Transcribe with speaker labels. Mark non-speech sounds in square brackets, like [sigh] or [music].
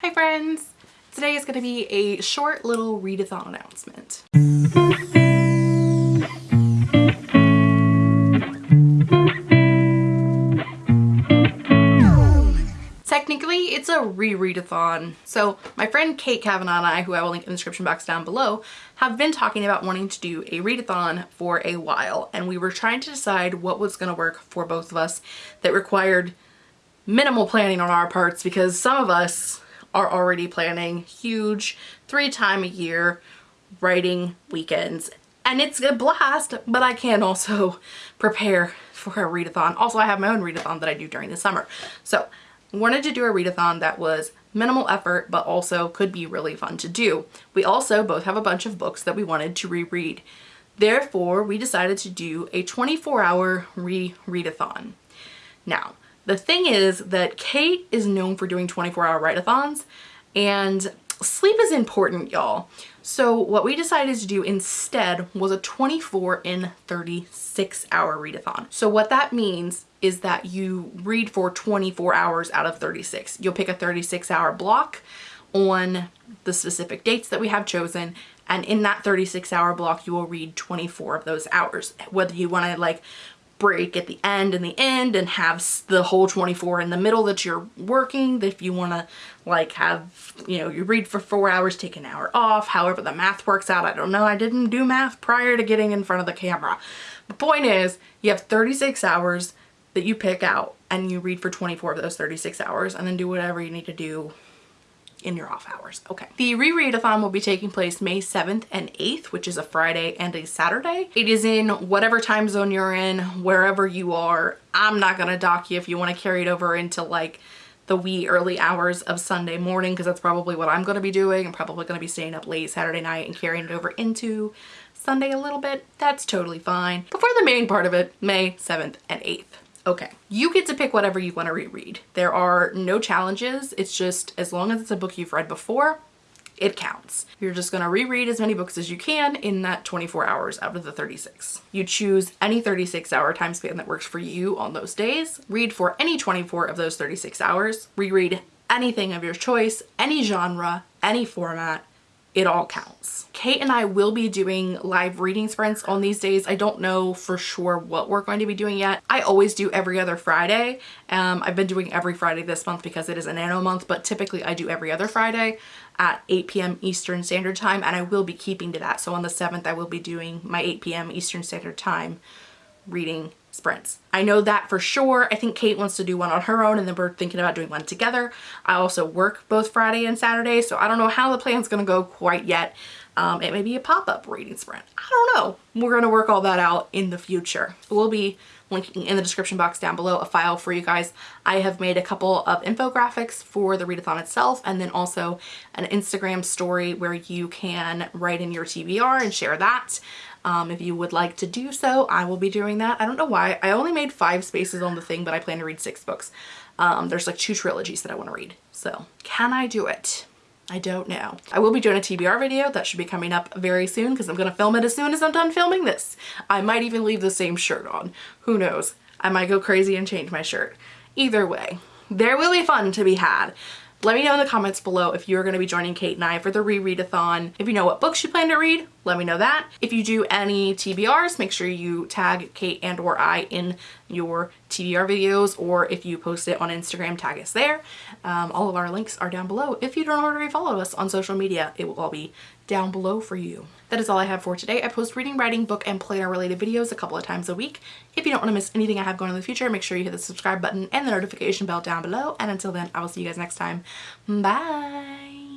Speaker 1: Hi friends! Today is going to be a short little readathon announcement. Technically, it's a rereadathon. So my friend Kate Kavanaugh and I, who I will link in the description box down below, have been talking about wanting to do a readathon for a while. And we were trying to decide what was going to work for both of us that required minimal planning on our parts because some of us are already planning huge three time a year writing weekends and it's a blast but I can also [laughs] prepare for a readathon. Also I have my own readathon that I do during the summer. So wanted to do a readathon that was minimal effort but also could be really fun to do. We also both have a bunch of books that we wanted to reread. Therefore we decided to do a 24 hour re-readathon. Now the thing is that Kate is known for doing 24 hour write-a-thons and sleep is important y'all. So what we decided to do instead was a 24 in 36 hour readathon. So what that means is that you read for 24 hours out of 36. You'll pick a 36 hour block on the specific dates that we have chosen and in that 36 hour block you will read 24 of those hours whether you want to like break at the end and the end and have the whole 24 in the middle that you're working. If you want to like have you know you read for four hours take an hour off however the math works out. I don't know. I didn't do math prior to getting in front of the camera. The point is you have 36 hours that you pick out and you read for 24 of those 36 hours and then do whatever you need to do in your off hours. Okay. The rereadathon will be taking place May 7th and 8th, which is a Friday and a Saturday. It is in whatever time zone you're in, wherever you are. I'm not going to dock you if you want to carry it over into like the wee early hours of Sunday morning because that's probably what I'm going to be doing. I'm probably going to be staying up late Saturday night and carrying it over into Sunday a little bit. That's totally fine. But for the main part of it, May 7th and 8th. Okay, you get to pick whatever you want to reread. There are no challenges. It's just as long as it's a book you've read before, it counts. You're just going to reread as many books as you can in that 24 hours out of the 36. You choose any 36 hour time span that works for you on those days. Read for any 24 of those 36 hours. Reread anything of your choice, any genre, any format, it all counts. Kate and I will be doing live reading sprints on these days. I don't know for sure what we're going to be doing yet. I always do every other Friday. Um, I've been doing every Friday this month because it is a nano month, but typically I do every other Friday at 8 p.m. Eastern Standard Time and I will be keeping to that. So on the 7th I will be doing my 8 p.m. Eastern Standard Time reading sprints. I know that for sure. I think Kate wants to do one on her own and then we're thinking about doing one together. I also work both Friday and Saturday, so I don't know how the plan's gonna go quite yet. Um, it may be a pop-up reading sprint. I don't know. We're gonna work all that out in the future. We'll be linking in the description box down below a file for you guys. I have made a couple of infographics for the readathon itself and then also an Instagram story where you can write in your TBR and share that. Um, if you would like to do so, I will be doing that. I don't know why. I only made five spaces on the thing, but I plan to read six books. Um, there's like two trilogies that I want to read. So can I do it? I don't know. I will be doing a TBR video that should be coming up very soon because I'm going to film it as soon as I'm done filming this. I might even leave the same shirt on. Who knows? I might go crazy and change my shirt. Either way, there will be fun to be had. Let me know in the comments below if you're going to be joining Kate and I for the rereadathon. If you know what books you plan to read, let me know that. If you do any TBRs, make sure you tag Kate and or I in your TBR videos or if you post it on Instagram, tag us there. Um, all of our links are down below. If you don't already follow us on social media, it will all be down below for you. That is all I have for today. I post reading, writing, book, and planner related videos a couple of times a week. If you don't want to miss anything I have going in the future, make sure you hit the subscribe button and the notification bell down below. And until then, I will see you guys next time. Bye!